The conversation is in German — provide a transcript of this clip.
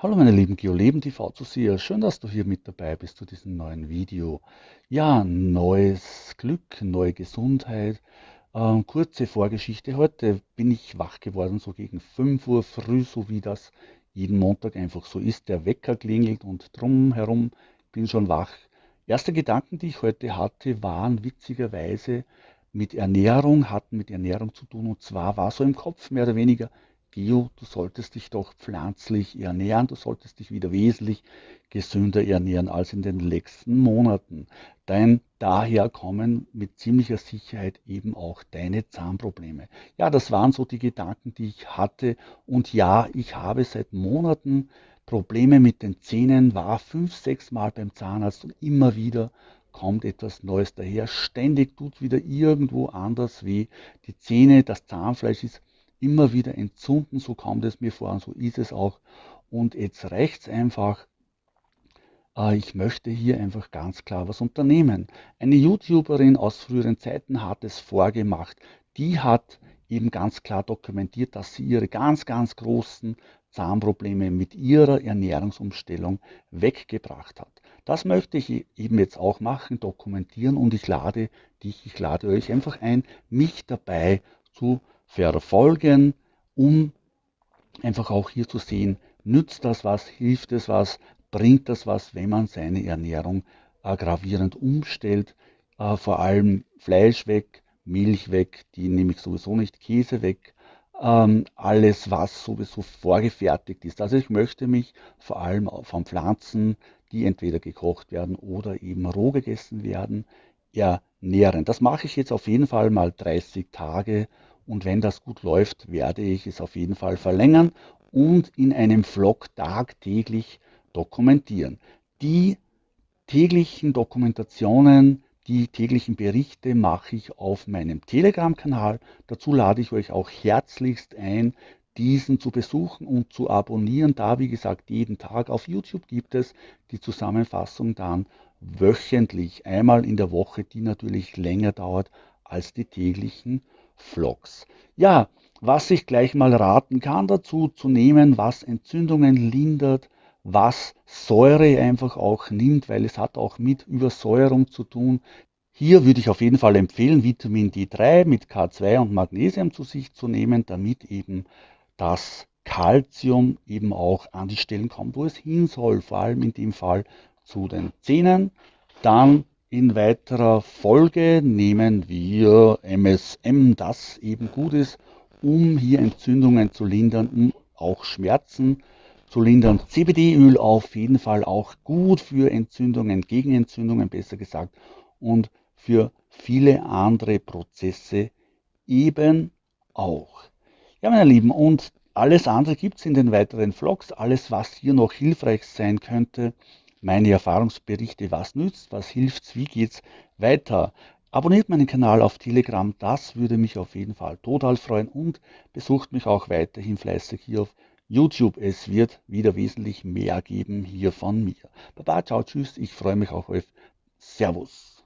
Hallo meine lieben GeoLeben TV Zuseher, schön, dass du hier mit dabei bist zu diesem neuen Video. Ja, neues Glück, neue Gesundheit. Ähm, kurze Vorgeschichte. Heute bin ich wach geworden, so gegen 5 Uhr früh, so wie das jeden Montag einfach so ist. Der Wecker klingelt und drumherum bin schon wach. Erste Gedanken, die ich heute hatte, waren witzigerweise mit Ernährung, hatten mit Ernährung zu tun. Und zwar war so im Kopf mehr oder weniger, Bio, du solltest dich doch pflanzlich ernähren, du solltest dich wieder wesentlich gesünder ernähren als in den letzten Monaten. Denn daher kommen mit ziemlicher Sicherheit eben auch deine Zahnprobleme. Ja, das waren so die Gedanken, die ich hatte. Und ja, ich habe seit Monaten Probleme mit den Zähnen, war fünf, sechs Mal beim Zahnarzt und immer wieder kommt etwas Neues daher. Ständig tut wieder irgendwo anders weh. Die Zähne, das Zahnfleisch ist immer wieder entzünden, so kommt es mir vor und so ist es auch. Und jetzt reicht es einfach. Äh, ich möchte hier einfach ganz klar was unternehmen. Eine YouTuberin aus früheren Zeiten hat es vorgemacht. Die hat eben ganz klar dokumentiert, dass sie ihre ganz, ganz großen Zahnprobleme mit ihrer Ernährungsumstellung weggebracht hat. Das möchte ich eben jetzt auch machen, dokumentieren und ich lade dich, ich lade euch einfach ein, mich dabei zu verfolgen, um einfach auch hier zu sehen, nützt das was, hilft es was, bringt das was, wenn man seine Ernährung äh, gravierend umstellt, äh, vor allem Fleisch weg, Milch weg, die nehme ich sowieso nicht, Käse weg, ähm, alles was sowieso vorgefertigt ist. Also ich möchte mich vor allem von Pflanzen, die entweder gekocht werden oder eben roh gegessen werden, ernähren. Das mache ich jetzt auf jeden Fall mal 30 Tage und wenn das gut läuft, werde ich es auf jeden Fall verlängern und in einem Vlog tagtäglich dokumentieren. Die täglichen Dokumentationen, die täglichen Berichte mache ich auf meinem Telegram-Kanal. Dazu lade ich euch auch herzlichst ein, diesen zu besuchen und zu abonnieren. Da, wie gesagt, jeden Tag auf YouTube gibt es die Zusammenfassung dann wöchentlich, einmal in der Woche, die natürlich länger dauert als die täglichen Vlogs. Ja, was ich gleich mal raten kann dazu zu nehmen, was Entzündungen lindert, was Säure einfach auch nimmt, weil es hat auch mit Übersäuerung zu tun. Hier würde ich auf jeden Fall empfehlen, Vitamin D3 mit K2 und Magnesium zu sich zu nehmen, damit eben das Kalzium eben auch an die Stellen kommt, wo es hin soll, vor allem in dem Fall zu den Zähnen. Dann in weiterer Folge nehmen wir MSM, das eben gut ist, um hier Entzündungen zu lindern, um auch Schmerzen zu lindern. CBD-Öl auf jeden Fall auch gut für Entzündungen, gegen Entzündungen besser gesagt und für viele andere Prozesse eben auch. Ja, meine Lieben, und alles andere gibt es in den weiteren Vlogs, alles was hier noch hilfreich sein könnte meine Erfahrungsberichte, was nützt, was hilft, wie geht's weiter. Abonniert meinen Kanal auf Telegram, das würde mich auf jeden Fall total freuen und besucht mich auch weiterhin fleißig hier auf YouTube. Es wird wieder wesentlich mehr geben hier von mir. Baba, ciao, tschüss, ich freue mich auf euch. Servus.